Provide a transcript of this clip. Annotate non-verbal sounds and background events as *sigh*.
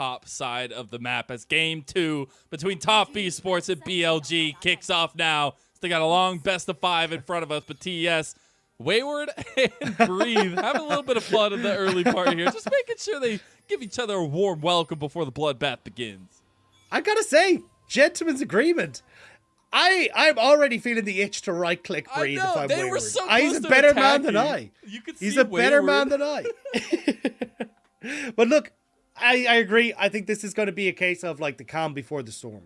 top side of the map as game two between Top Esports and BLG kicks off now. They got a long best of five in front of us, but TES, Wayward *laughs* and Breathe having a little bit of fun in the early part here, just making sure they give each other a warm welcome before the bloodbath begins. I gotta say, gentlemen's agreement. I I'm already feeling the itch to right click breathe I know, if I'm they wayward. were so I- he's a to better man than. I. You could He's see a better man than I. *laughs* *laughs* but look, I, I agree. I think this is going to be a case of like the calm before the storm.